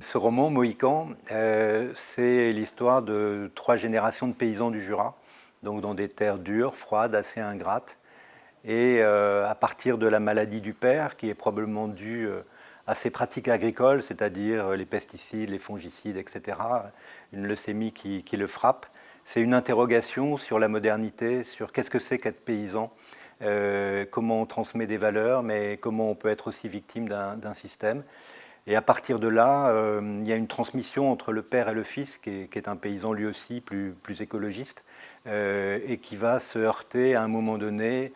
ce roman, Mohican, euh, c'est l'histoire de trois générations de paysans du Jura, donc dans des terres dures, froides, assez ingrates. Et à partir de la maladie du père, qui est probablement due à ses pratiques agricoles, c'est-à-dire les pesticides, les fongicides, etc., une leucémie qui, le frappe, c'est une interrogation sur la modernité, sur qu'est-ce que c'est qu'être paysan, euh, comment on transmet des valeurs, mais comment on peut être aussi victime d'un système. Et à partir de là, euh, il y a une transmission entre le père et le fils, qui est, un paysan lui aussi plus, écologiste, euh, et qui va se heurter à un moment donné,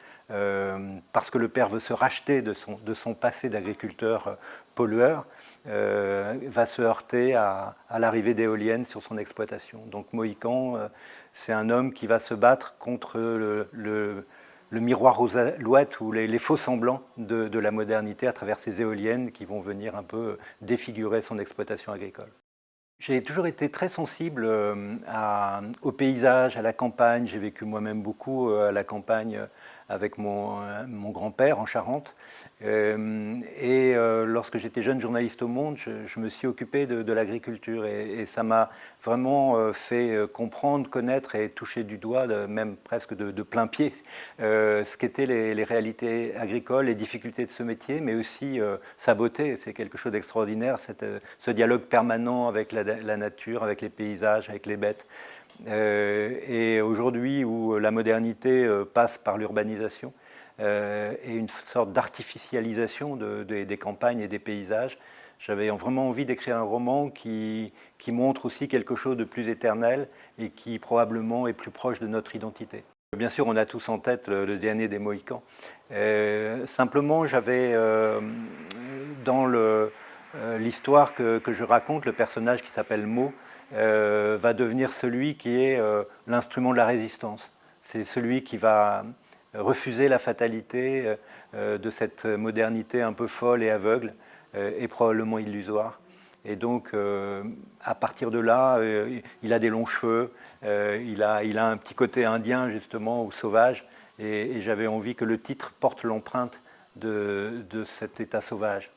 parce que le père veut se racheter de son, passé d'agriculteur pollueur, va se heurter à, l'arrivée d'éoliennes sur son exploitation. Donc Mohican, c'est un homme qui va se battre contre le miroir aux alouettes ou les, faux semblants de, la modernité à travers ces éoliennes qui vont venir un peu défigurer son exploitation agricole. J'ai toujours été très sensible euh, au paysage, à la campagne. J'ai vécu moi-même beaucoup euh, à la campagne avec mon, euh, grand-père en Charente. Euh, et euh, lorsque j'étais jeune journaliste au Monde, je, me suis occupé de, l'agriculture et, ça m'a vraiment fait comprendre, connaître et toucher du doigt, même presque de, plein pied, ce qu'étaient les, réalités agricoles, les difficultés de ce métier, mais aussi sa beauté. C'est quelque chose d'extraordinaire, ce dialogue permanent avec la nature, avec les paysages, avec les bêtes. Euh, et aujourd'hui où la modernité euh, passe par l'urbanisation euh, et une sorte d'artificialisation des campagnes et des paysages, j'avais vraiment envie d'écrire un roman qui, montre aussi quelque chose de plus éternel et qui probablement est plus proche de notre identité. Bien sûr, on a tous en tête le, dernier des Mohicans. simplement, j'avais dans l'histoire que, je raconte, le personnage qui s'appelle Mo, euh, va devenir celui qui est euh, l'instrument de la résistance. C'est celui qui va refuser la fatalité euh, de cette modernité un peu folle et aveugle et probablement illusoire. Et donc, à partir de là, il a des longs cheveux, il, a, un petit côté indien, justement, ou sauvage, et, j'avais envie que le titre porte l'empreinte de cet état sauvage.